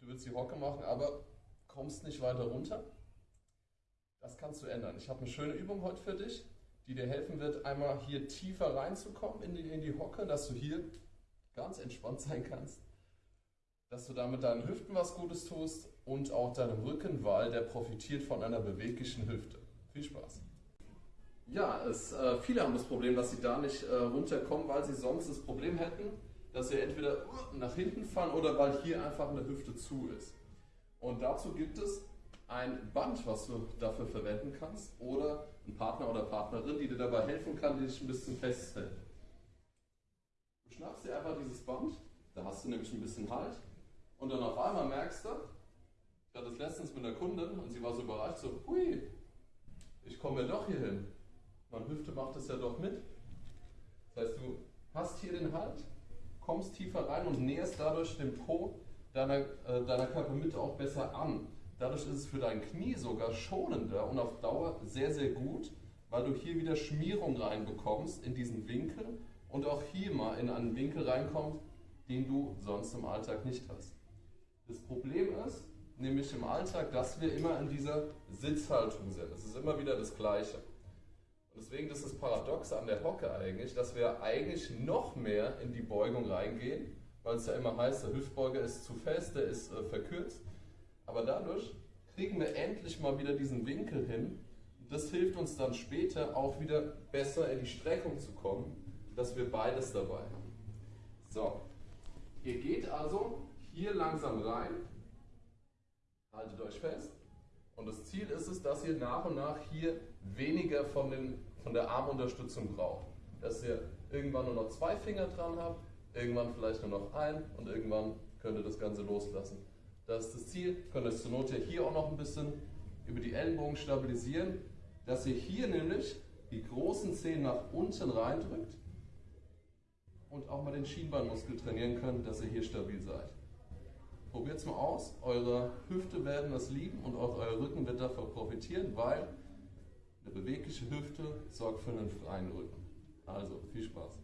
du willst die Hocke machen, aber kommst nicht weiter runter. Das kannst du ändern. Ich habe eine schöne Übung heute für dich, die dir helfen wird, einmal hier tiefer reinzukommen in die, in die Hocke, dass du hier ganz entspannt sein kannst, dass du damit deinen Hüften was Gutes tust und auch deinem Rücken, weil der profitiert von einer beweglichen Hüfte. Viel Spaß! Ja, es, äh, viele haben das Problem, dass sie da nicht äh, runterkommen, weil sie sonst das Problem hätten, dass sie entweder nach hinten fallen oder weil hier einfach eine Hüfte zu ist. Und dazu gibt es ein Band, was du dafür verwenden kannst oder ein Partner oder Partnerin, die dir dabei helfen kann, die dich ein bisschen festhält. Du schnappst dir einfach dieses Band, da hast du nämlich ein bisschen Halt und dann auf einmal merkst du, ich hatte es letztens mit einer Kundin und sie war so überrascht, so, hui, ich komme ja doch hier hin. Meine Hüfte macht es ja doch mit. Das heißt, du hast hier den Halt, kommst tiefer rein und näherst dadurch den Po deiner, äh, deiner Körpermitte auch besser an. Dadurch ist es für dein Knie sogar schonender und auf Dauer sehr, sehr gut, weil du hier wieder Schmierung reinbekommst in diesen Winkel und auch hier mal in einen Winkel reinkommst, den du sonst im Alltag nicht hast. Das Problem ist, nämlich im Alltag, dass wir immer in dieser Sitzhaltung sind. Es ist immer wieder das Gleiche. Und deswegen ist das Paradoxe an der Hocke eigentlich, dass wir eigentlich noch mehr in die Beugung reingehen, weil es ja immer heißt, der Hüftbeuger ist zu fest, der ist äh, verkürzt. Aber dadurch kriegen wir endlich mal wieder diesen Winkel hin. Das hilft uns dann später auch wieder besser in die Streckung zu kommen, dass wir beides dabei haben. So, ihr geht also hier langsam rein, haltet euch fest. Und das Ziel ist es, dass ihr nach und nach hier weniger von, den, von der Armunterstützung braucht. Dass ihr irgendwann nur noch zwei Finger dran habt, irgendwann vielleicht nur noch ein und irgendwann könnt ihr das Ganze loslassen. Das ist das Ziel. Könnt ihr es zur Not hier auch noch ein bisschen über die Ellenbogen stabilisieren, dass ihr hier nämlich die großen Zehen nach unten reindrückt und auch mal den Schienbeinmuskel trainieren könnt, dass ihr hier stabil seid. Probiert es mal aus. Eure Hüfte werden das lieben und auch euer Rücken wird davon profitieren, weil eine bewegliche Hüfte sorgt für einen freien Rücken. Also viel Spaß.